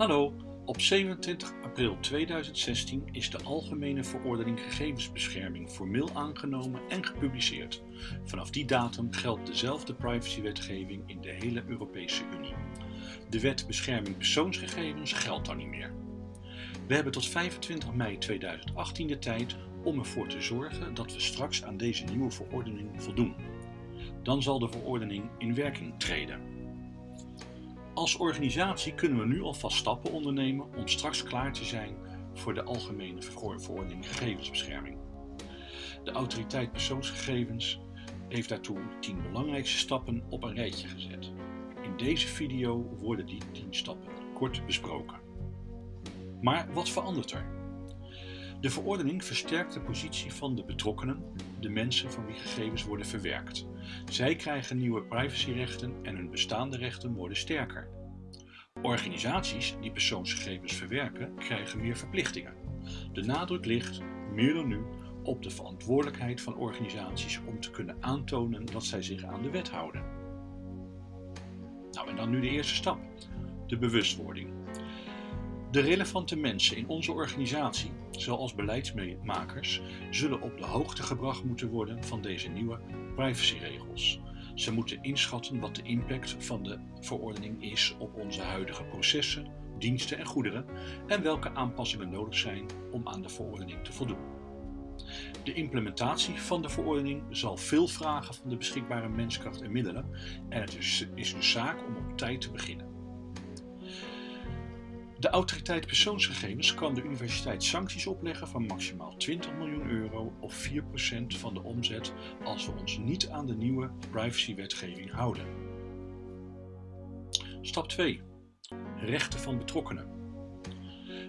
Hallo, op 27 april 2016 is de Algemene Verordening Gegevensbescherming formeel aangenomen en gepubliceerd. Vanaf die datum geldt dezelfde privacywetgeving in de hele Europese Unie. De wet bescherming persoonsgegevens geldt dan niet meer. We hebben tot 25 mei 2018 de tijd om ervoor te zorgen dat we straks aan deze nieuwe verordening voldoen. Dan zal de verordening in werking treden. Als organisatie kunnen we nu alvast stappen ondernemen om straks klaar te zijn voor de Algemene Verordening Gegevensbescherming. De Autoriteit Persoonsgegevens heeft daartoe de 10 belangrijkste stappen op een rijtje gezet. In deze video worden die 10 stappen kort besproken. Maar wat verandert er? De verordening versterkt de positie van de betrokkenen, de mensen van wie gegevens worden verwerkt. Zij krijgen nieuwe privacyrechten en hun bestaande rechten worden sterker. Organisaties die persoonsgegevens verwerken krijgen meer verplichtingen. De nadruk ligt, meer dan nu, op de verantwoordelijkheid van organisaties om te kunnen aantonen dat zij zich aan de wet houden. Nou en dan nu de eerste stap, de bewustwording. De relevante mensen in onze organisatie, zoals beleidsmakers, zullen op de hoogte gebracht moeten worden van deze nieuwe privacyregels. Ze moeten inschatten wat de impact van de verordening is op onze huidige processen, diensten en goederen en welke aanpassingen nodig zijn om aan de verordening te voldoen. De implementatie van de verordening zal veel vragen van de beschikbare menskracht en middelen en het is, een zaak om op tijd te beginnen. De autoriteit persoonsgegevens kan de universiteit sancties opleggen van maximaal 20 miljoen euro of 4% van de omzet als we ons niet aan de nieuwe privacywetgeving houden. Stap 2. Rechten van betrokkenen.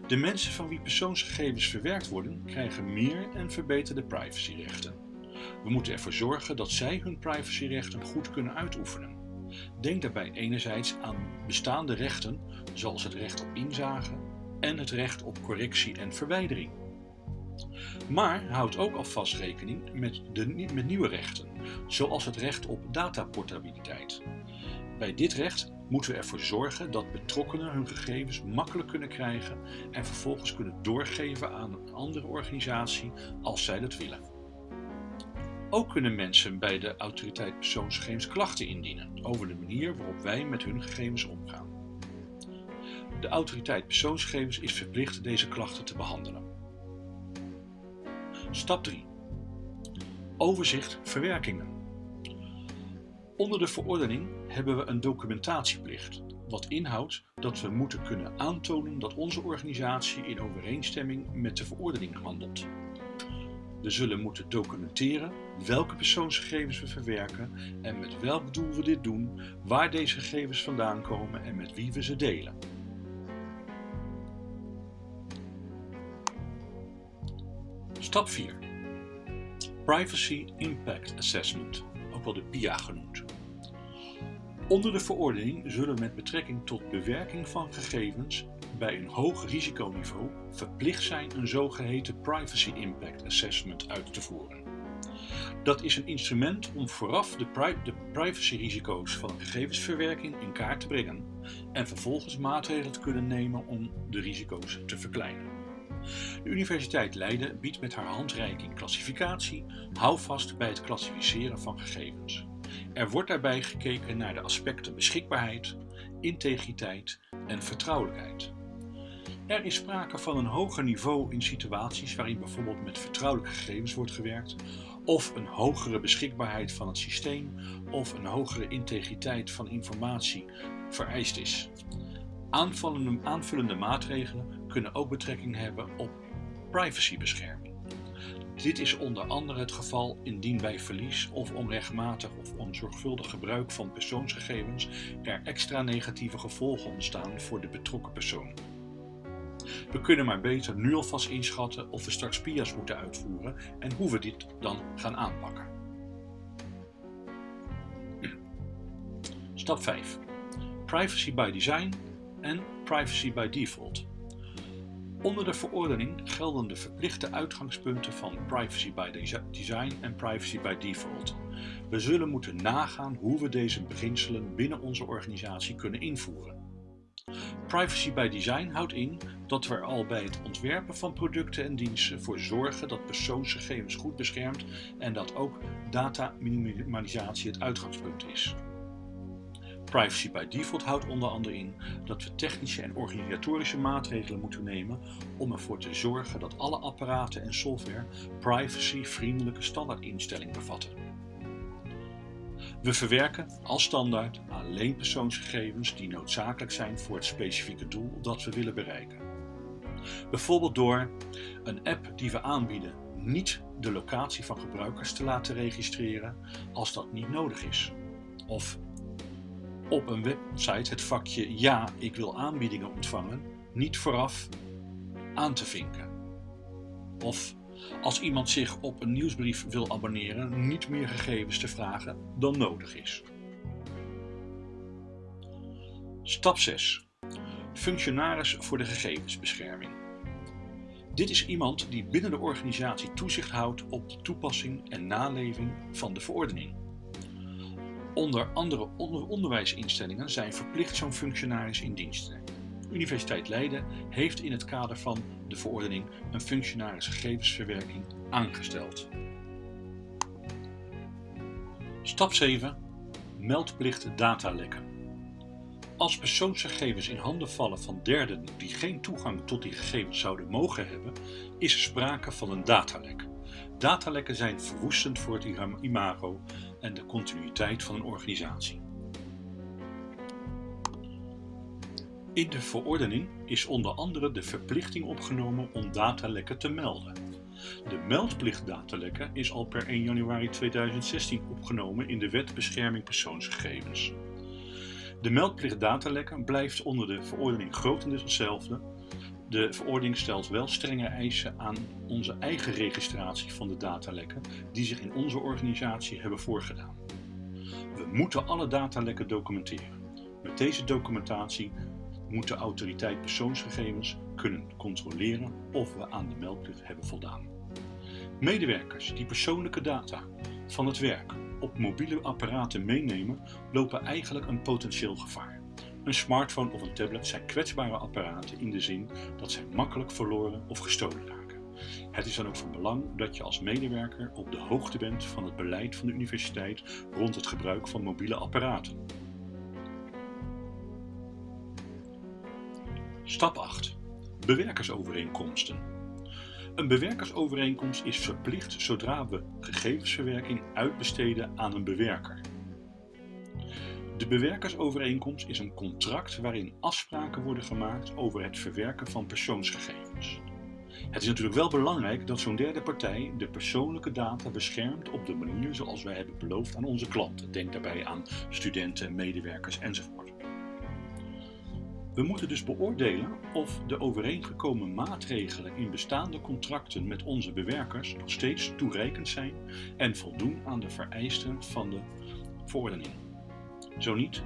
De mensen van wie persoonsgegevens verwerkt worden krijgen meer en verbeterde privacyrechten. We moeten ervoor zorgen dat zij hun privacyrechten goed kunnen uitoefenen. Denk daarbij enerzijds aan bestaande rechten, zoals het recht op inzage en het recht op correctie en verwijdering. Maar houd ook alvast rekening met, de, met nieuwe rechten, zoals het recht op dataportabiliteit. Bij dit recht moeten we ervoor zorgen dat betrokkenen hun gegevens makkelijk kunnen krijgen en vervolgens kunnen doorgeven aan een andere organisatie als zij dat willen. Ook kunnen mensen bij de autoriteit persoonsgegevens klachten indienen over de manier waarop wij met hun gegevens omgaan. De autoriteit persoonsgegevens is verplicht deze klachten te behandelen. Stap 3. Overzicht verwerkingen. Onder de verordening hebben we een documentatieplicht, wat inhoudt dat we moeten kunnen aantonen dat onze organisatie in overeenstemming met de verordening handelt. We zullen moeten documenteren welke persoonsgegevens we verwerken en met welk doel we dit doen, waar deze gegevens vandaan komen en met wie we ze delen. Stap 4. Privacy Impact Assessment, ook wel de PIA genoemd. Onder de verordening zullen met betrekking tot bewerking van gegevens bij een hoog risiconiveau verplicht zijn een zogeheten Privacy Impact Assessment uit te voeren. Dat is een instrument om vooraf de, pri de privacyrisico's van gegevensverwerking in kaart te brengen en vervolgens maatregelen te kunnen nemen om de risico's te verkleinen. De Universiteit Leiden biedt met haar handreiking klassificatie houvast bij het klassificeren van gegevens. Er wordt daarbij gekeken naar de aspecten beschikbaarheid, integriteit en vertrouwelijkheid. Er is sprake van een hoger niveau in situaties waarin bijvoorbeeld met vertrouwelijke gegevens wordt gewerkt, of een hogere beschikbaarheid van het systeem, of een hogere integriteit van informatie vereist is. Aanvullende, aanvullende maatregelen kunnen ook betrekking hebben op privacybescherming. Dit is onder andere het geval indien bij verlies of onrechtmatig of onzorgvuldig gebruik van persoonsgegevens er extra negatieve gevolgen ontstaan voor de betrokken persoon. We kunnen maar beter nu alvast inschatten of we straks PIA's moeten uitvoeren en hoe we dit dan gaan aanpakken. Stap 5. Privacy by design en privacy by default. Onder de verordening gelden de verplichte uitgangspunten van privacy by design en privacy by default. We zullen moeten nagaan hoe we deze beginselen binnen onze organisatie kunnen invoeren. Privacy by design houdt in dat we er al bij het ontwerpen van producten en diensten voor zorgen dat persoonsgegevens goed beschermd en dat ook data minimalisatie het uitgangspunt is. Privacy by default houdt onder andere in dat we technische en organisatorische maatregelen moeten nemen om ervoor te zorgen dat alle apparaten en software privacy-vriendelijke standaardinstellingen bevatten. We verwerken als standaard alleen persoonsgegevens die noodzakelijk zijn voor het specifieke doel dat we willen bereiken. Bijvoorbeeld door een app die we aanbieden niet de locatie van gebruikers te laten registreren als dat niet nodig is. Of op een website het vakje ja, ik wil aanbiedingen ontvangen niet vooraf aan te vinken. Of als iemand zich op een nieuwsbrief wil abonneren niet meer gegevens te vragen dan nodig is. Stap 6. Functionaris voor de gegevensbescherming. Dit is iemand die binnen de organisatie toezicht houdt op de toepassing en naleving van de verordening. Onder andere onderwijsinstellingen zijn verplicht zo'n functionaris in dienst Universiteit Leiden heeft in het kader van de verordening een functionaris gegevensverwerking aangesteld. Stap 7. Meldplicht datalekken. Als persoonsgegevens in handen vallen van derden die geen toegang tot die gegevens zouden mogen hebben, is er sprake van een datalek. Datalekken zijn verwoestend voor het imago en de continuïteit van een organisatie. In de verordening is onder andere de verplichting opgenomen om datalekken te melden. De meldplicht datalekken is al per 1 januari 2016 opgenomen in de Wet Bescherming Persoonsgegevens. De meldplicht datalekken blijft onder de verordening grotendeels hetzelfde. De verordening stelt wel strenge eisen aan onze eigen registratie van de datalekken die zich in onze organisatie hebben voorgedaan. We moeten alle datalekken documenteren. Met deze documentatie moet de autoriteit persoonsgegevens kunnen controleren of we aan de meldplicht hebben voldaan. Medewerkers die persoonlijke data van het werk op mobiele apparaten meenemen, lopen eigenlijk een potentieel gevaar. Een smartphone of een tablet zijn kwetsbare apparaten in de zin dat zij makkelijk verloren of gestolen raken. Het is dan ook van belang dat je als medewerker op de hoogte bent van het beleid van de universiteit rond het gebruik van mobiele apparaten. Stap 8. Bewerkersovereenkomsten. Een bewerkersovereenkomst is verplicht zodra we gegevensverwerking uitbesteden aan een bewerker. De bewerkersovereenkomst is een contract waarin afspraken worden gemaakt over het verwerken van persoonsgegevens. Het is natuurlijk wel belangrijk dat zo'n derde partij de persoonlijke data beschermt op de manier zoals wij hebben beloofd aan onze klanten. Denk daarbij aan studenten, medewerkers enzovoort. We moeten dus beoordelen of de overeengekomen maatregelen in bestaande contracten met onze bewerkers nog steeds toereikend zijn en voldoen aan de vereisten van de verordening. Zo niet,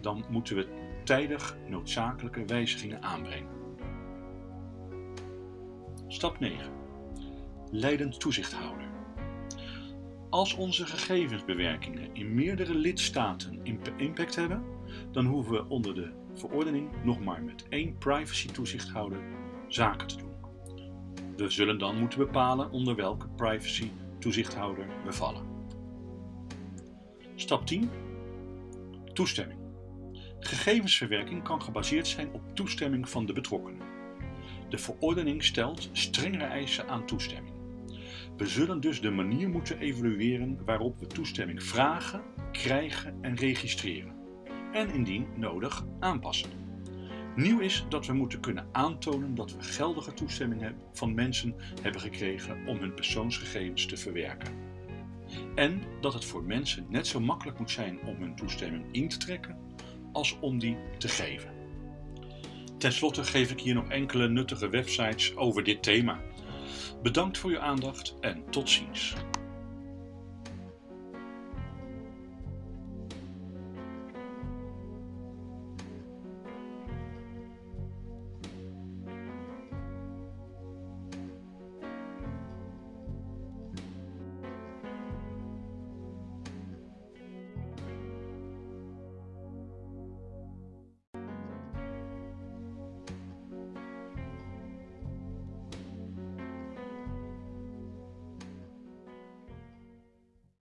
dan moeten we tijdig noodzakelijke wijzigingen aanbrengen. Stap 9. Leidend toezichthouder. Als onze gegevensbewerkingen in meerdere lidstaten impact hebben, dan hoeven we onder de verordening nog maar met één privacy-toezichthouder zaken te doen. We zullen dan moeten bepalen onder welke privacy-toezichthouder we vallen. Stap 10. Toestemming. Gegevensverwerking kan gebaseerd zijn op toestemming van de betrokkenen. De verordening stelt strengere eisen aan toestemming. We zullen dus de manier moeten evalueren waarop we toestemming vragen, krijgen en registreren en indien nodig aanpassen. Nieuw is dat we moeten kunnen aantonen dat we geldige toestemming van mensen hebben gekregen om hun persoonsgegevens te verwerken. En dat het voor mensen net zo makkelijk moet zijn om hun toestemming in te trekken als om die te geven. Ten slotte geef ik hier nog enkele nuttige websites over dit thema. Bedankt voor uw aandacht en tot ziens.